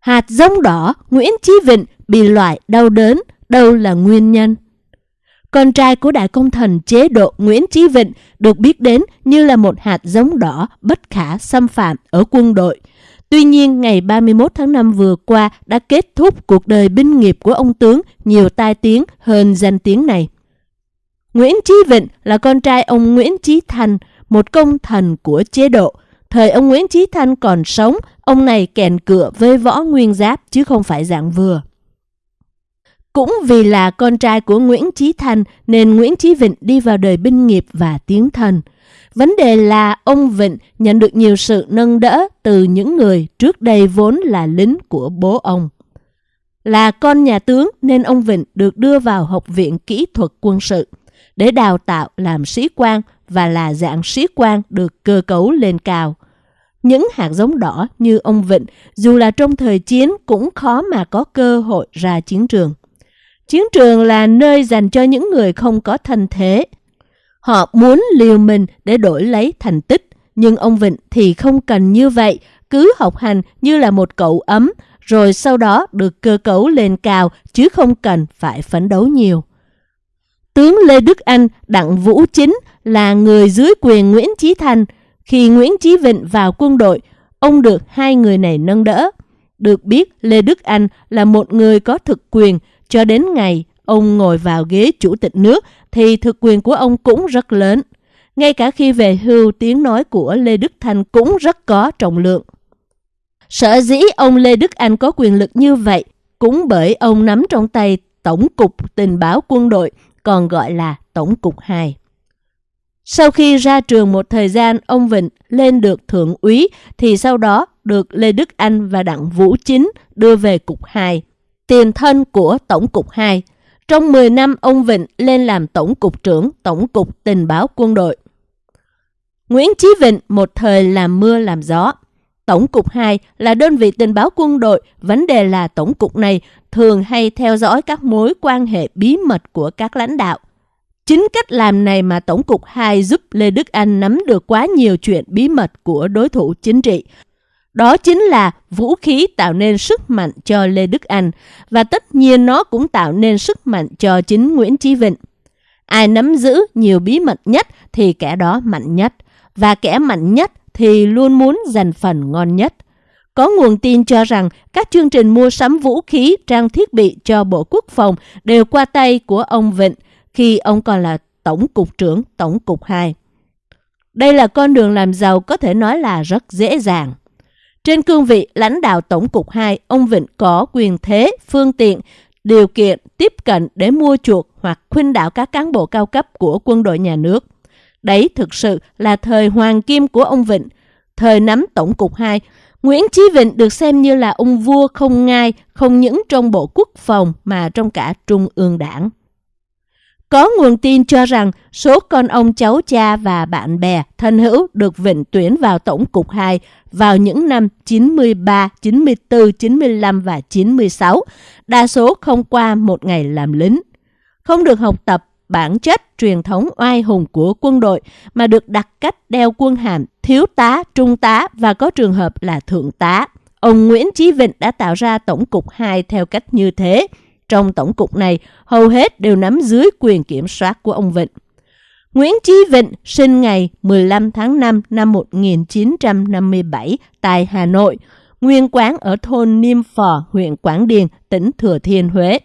Hạt giống đỏ Nguyễn Chí Vịnh bị loại đau đớn, đâu là nguyên nhân? Con trai của đại công thần chế độ Nguyễn Chí Vịnh được biết đến như là một hạt giống đỏ bất khả xâm phạm ở quân đội. Tuy nhiên, ngày 31 tháng 5 vừa qua đã kết thúc cuộc đời binh nghiệp của ông tướng nhiều tai tiếng hơn danh tiếng này. Nguyễn Chí Vịnh là con trai ông Nguyễn Chí Thành, một công thần của chế độ. Thời ông Nguyễn Chí Thanh còn sống, ông này kèn cựa với võ nguyên giáp chứ không phải dạng vừa. Cũng vì là con trai của Nguyễn Chí Thanh nên Nguyễn Chí Vịnh đi vào đời binh nghiệp và tiến thần. Vấn đề là ông Vịnh nhận được nhiều sự nâng đỡ từ những người trước đây vốn là lính của bố ông. Là con nhà tướng nên ông Vịnh được đưa vào Học viện Kỹ thuật Quân sự để đào tạo làm sĩ quan và là dạng sĩ quan được cơ cấu lên cao. Những hạt giống đỏ như ông Vịnh dù là trong thời chiến cũng khó mà có cơ hội ra chiến trường. Chiến trường là nơi dành cho những người không có thân thế. Họ muốn liều mình để đổi lấy thành tích, nhưng ông Vịnh thì không cần như vậy, cứ học hành như là một cậu ấm, rồi sau đó được cơ cấu lên cao chứ không cần phải phấn đấu nhiều. Tướng Lê Đức Anh, Đặng Vũ Chính là người dưới quyền Nguyễn Chí Thành. Khi Nguyễn Chí Vịnh vào quân đội, ông được hai người này nâng đỡ. Được biết, Lê Đức Anh là một người có thực quyền, cho đến ngày ông ngồi vào ghế chủ tịch nước thì thực quyền của ông cũng rất lớn. Ngay cả khi về hưu, tiếng nói của Lê Đức Thanh cũng rất có trọng lượng. Sở dĩ ông Lê Đức Anh có quyền lực như vậy cũng bởi ông nắm trong tay Tổng cục Tình báo Quân đội, còn gọi là Tổng cục 2. Sau khi ra trường một thời gian, ông Vịnh lên được thượng úy thì sau đó được Lê Đức Anh và Đặng Vũ Chính đưa về cục 2 tiền thân của Tổng cục 2. Trong 10 năm, ông Vịnh lên làm Tổng cục trưởng Tổng cục Tình báo Quân đội. Nguyễn Chí Vịnh một thời làm mưa làm gió. Tổng cục 2 là đơn vị tình báo quân đội, vấn đề là tổng cục này thường hay theo dõi các mối quan hệ bí mật của các lãnh đạo. Chính cách làm này mà Tổng cục 2 giúp Lê Đức Anh nắm được quá nhiều chuyện bí mật của đối thủ chính trị, đó chính là vũ khí tạo nên sức mạnh cho Lê Đức Anh và tất nhiên nó cũng tạo nên sức mạnh cho chính Nguyễn Chí Vịnh. Ai nắm giữ nhiều bí mật nhất thì kẻ đó mạnh nhất và kẻ mạnh nhất thì luôn muốn giành phần ngon nhất. Có nguồn tin cho rằng các chương trình mua sắm vũ khí, trang thiết bị cho Bộ Quốc phòng đều qua tay của ông Vịnh khi ông còn là Tổng cục trưởng Tổng cục 2. Đây là con đường làm giàu có thể nói là rất dễ dàng. Trên cương vị lãnh đạo Tổng cục 2, ông Vịnh có quyền thế, phương tiện, điều kiện tiếp cận để mua chuộc hoặc khuyên đảo các cán bộ cao cấp của quân đội nhà nước. Đấy thực sự là thời hoàng kim của ông Vịnh. Thời nắm Tổng cục 2, Nguyễn Chí Vịnh được xem như là ông vua không ngai, không những trong Bộ Quốc phòng mà trong cả Trung ương đảng. Có nguồn tin cho rằng số con ông cháu cha và bạn bè thân hữu được Vịnh tuyển vào Tổng cục 2 vào những năm 93, 94, 95 và 96, đa số không qua một ngày làm lính. Không được học tập bản chất truyền thống oai hùng của quân đội mà được đặt cách đeo quân hàm thiếu tá, trung tá và có trường hợp là thượng tá. Ông Nguyễn Chí Vịnh đã tạo ra Tổng cục 2 theo cách như thế. Trong tổng cục này, hầu hết đều nắm dưới quyền kiểm soát của ông Vịnh. Nguyễn Chí Vịnh sinh ngày 15 tháng 5 năm 1957 tại Hà Nội, nguyên quán ở thôn Niêm Phò, huyện Quảng Điền, tỉnh Thừa Thiên Huế.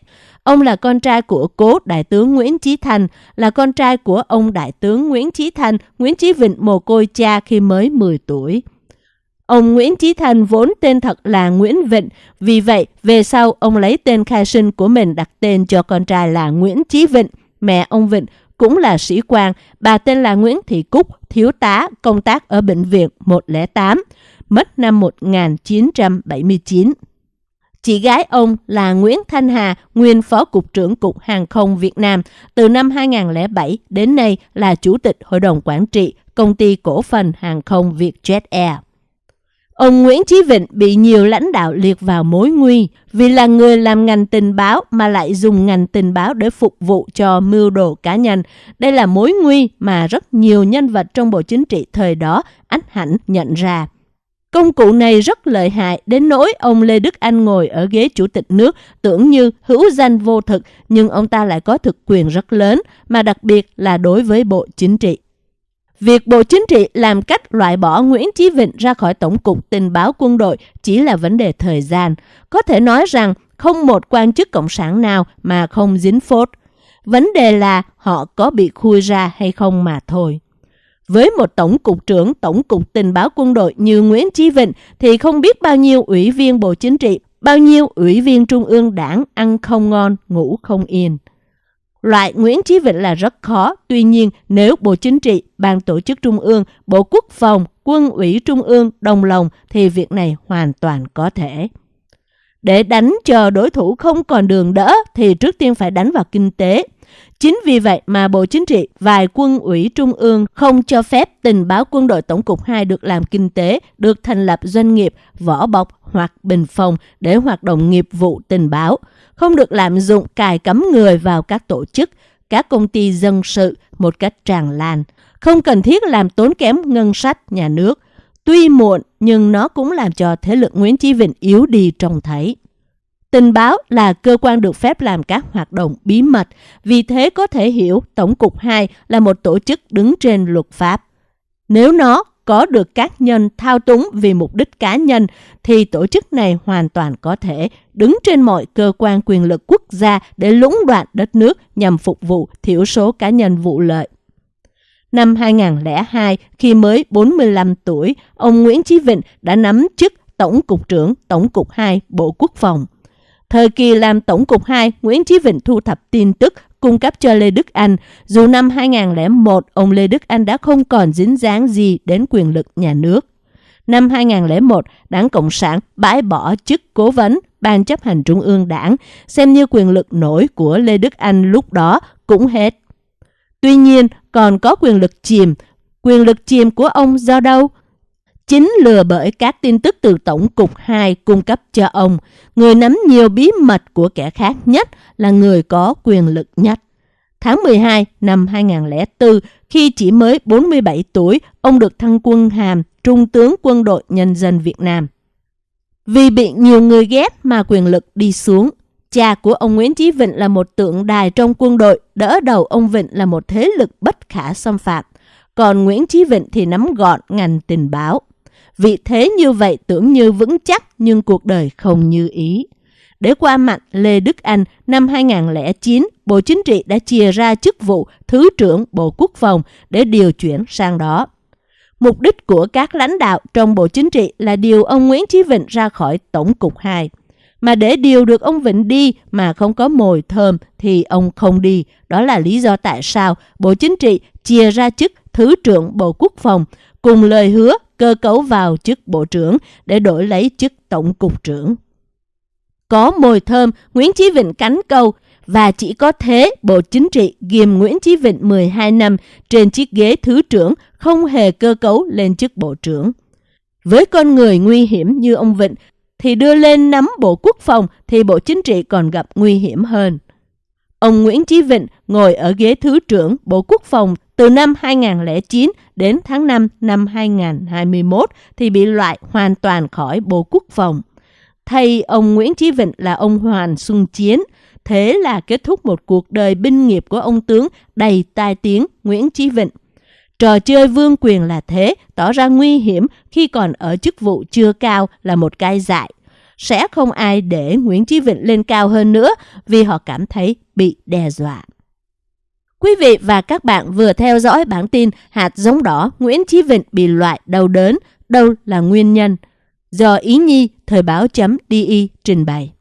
Ông là con trai của cố đại tướng Nguyễn Chí Thành, là con trai của ông đại tướng Nguyễn Chí Thành, Nguyễn Chí Vịnh mồ côi cha khi mới 10 tuổi. Ông Nguyễn Chí thanh vốn tên thật là Nguyễn Vịnh, vì vậy về sau ông lấy tên khai sinh của mình đặt tên cho con trai là Nguyễn Chí Vịnh, mẹ ông Vịnh cũng là sĩ quan, bà tên là Nguyễn Thị Cúc, thiếu tá, công tác ở Bệnh viện 108, mất năm 1979. Chị gái ông là Nguyễn Thanh Hà, nguyên Phó Cục trưởng Cục Hàng không Việt Nam, từ năm 2007 đến nay là Chủ tịch Hội đồng Quản trị Công ty Cổ phần Hàng không Vietjet Air. Ông Nguyễn Chí Vịnh bị nhiều lãnh đạo liệt vào mối nguy vì là người làm ngành tình báo mà lại dùng ngành tình báo để phục vụ cho mưu đồ cá nhân. Đây là mối nguy mà rất nhiều nhân vật trong Bộ Chính trị thời đó ánh hẳn nhận ra. Công cụ này rất lợi hại, đến nỗi ông Lê Đức Anh ngồi ở ghế chủ tịch nước, tưởng như hữu danh vô thực, nhưng ông ta lại có thực quyền rất lớn, mà đặc biệt là đối với Bộ Chính trị. Việc Bộ Chính trị làm cách loại bỏ Nguyễn Chí Vịnh ra khỏi Tổng cục Tình báo quân đội chỉ là vấn đề thời gian. Có thể nói rằng không một quan chức cộng sản nào mà không dính phốt. Vấn đề là họ có bị khui ra hay không mà thôi. Với một tổng cục trưởng tổng cục tình báo quân đội như Nguyễn Chí Vịnh thì không biết bao nhiêu ủy viên Bộ Chính trị, bao nhiêu ủy viên Trung ương đảng ăn không ngon, ngủ không yên. Loại Nguyễn Chí Vịnh là rất khó, tuy nhiên nếu Bộ Chính trị, Ban Tổ chức Trung ương, Bộ Quốc phòng, Quân ủy Trung ương đồng lòng thì việc này hoàn toàn có thể. Để đánh chờ đối thủ không còn đường đỡ thì trước tiên phải đánh vào kinh tế. Chính vì vậy mà Bộ Chính trị, và quân ủy trung ương không cho phép tình báo quân đội tổng cục 2 được làm kinh tế, được thành lập doanh nghiệp, vỏ bọc hoặc bình phòng để hoạt động nghiệp vụ tình báo, không được lạm dụng cài cấm người vào các tổ chức, các công ty dân sự một cách tràn lan, không cần thiết làm tốn kém ngân sách nhà nước. Tuy muộn nhưng nó cũng làm cho thế lực Nguyễn Chí Vịnh yếu đi trông thấy. Tình báo là cơ quan được phép làm các hoạt động bí mật, vì thế có thể hiểu Tổng cục 2 là một tổ chức đứng trên luật pháp. Nếu nó có được các nhân thao túng vì mục đích cá nhân thì tổ chức này hoàn toàn có thể đứng trên mọi cơ quan quyền lực quốc gia để lũng đoạn đất nước nhằm phục vụ thiểu số cá nhân vụ lợi. Năm 2002, khi mới 45 tuổi, ông Nguyễn Chí Vịnh đã nắm chức Tổng cục trưởng Tổng cục 2 Bộ Quốc phòng. Thời kỳ làm Tổng cục 2, Nguyễn Chí Vịnh thu thập tin tức cung cấp cho Lê Đức Anh. Dù năm 2001, ông Lê Đức Anh đã không còn dính dáng gì đến quyền lực nhà nước. Năm 2001, Đảng Cộng sản bãi bỏ chức cố vấn Ban chấp hành Trung ương Đảng, xem như quyền lực nổi của Lê Đức Anh lúc đó cũng hết. Tuy nhiên, còn có quyền lực chìm. Quyền lực chìm của ông do đâu? Chính lừa bởi các tin tức từ Tổng cục 2 cung cấp cho ông, người nắm nhiều bí mật của kẻ khác nhất là người có quyền lực nhất. Tháng 12 năm 2004, khi chỉ mới 47 tuổi, ông được thăng quân hàm Trung tướng Quân đội Nhân dân Việt Nam. Vì bị nhiều người ghét mà quyền lực đi xuống, cha của ông Nguyễn Chí Vịnh là một tượng đài trong quân đội, đỡ đầu ông Vịnh là một thế lực bất khả xâm phạm. Còn Nguyễn Chí Vịnh thì nắm gọn ngành tình báo. Vị thế như vậy tưởng như vững chắc nhưng cuộc đời không như ý. Để qua mặt Lê Đức Anh, năm 2009, Bộ Chính trị đã chia ra chức vụ Thứ trưởng Bộ Quốc phòng để điều chuyển sang đó. Mục đích của các lãnh đạo trong Bộ Chính trị là điều ông Nguyễn Chí Vịnh ra khỏi Tổng cục 2. Mà để điều được ông Vịnh đi mà không có mồi thơm thì ông không đi. Đó là lý do tại sao Bộ Chính trị chia ra chức Thứ trưởng Bộ Quốc phòng cùng lời hứa cơ cấu vào chức Bộ trưởng để đổi lấy chức Tổng cục trưởng. Có mồi thơm, Nguyễn Chí Vịnh cánh câu và chỉ có thế Bộ Chính trị ghim Nguyễn Chí Vịnh 12 năm trên chiếc ghế thứ trưởng không hề cơ cấu lên chức Bộ trưởng. Với con người nguy hiểm như ông Vịnh thì đưa lên nắm Bộ Quốc phòng thì Bộ Chính trị còn gặp nguy hiểm hơn. Ông Nguyễn Chí Vịnh ngồi ở ghế Thứ trưởng Bộ Quốc phòng từ năm 2009 đến tháng 5 năm 2021 thì bị loại hoàn toàn khỏi Bộ Quốc phòng. thay ông Nguyễn Chí Vịnh là ông Hoàn Xuân Chiến. Thế là kết thúc một cuộc đời binh nghiệp của ông tướng đầy tai tiếng Nguyễn Chí Vịnh. Trò chơi vương quyền là thế, tỏ ra nguy hiểm khi còn ở chức vụ chưa cao là một cái dại. Sẽ không ai để Nguyễn Chí Vịnh lên cao hơn nữa vì họ cảm thấy bị đe dọa. Quý vị và các bạn vừa theo dõi bản tin hạt giống đỏ Nguyễn Chí Vịnh bị loại đau đớn, đâu là nguyên nhân? Do Ý Nhi, Thời báo.di trình bày.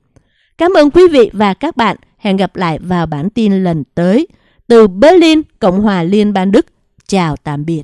Cảm ơn quý vị và các bạn. Hẹn gặp lại vào bản tin lần tới. Từ Berlin, Cộng hòa Liên bang Đức. Chào tạm biệt.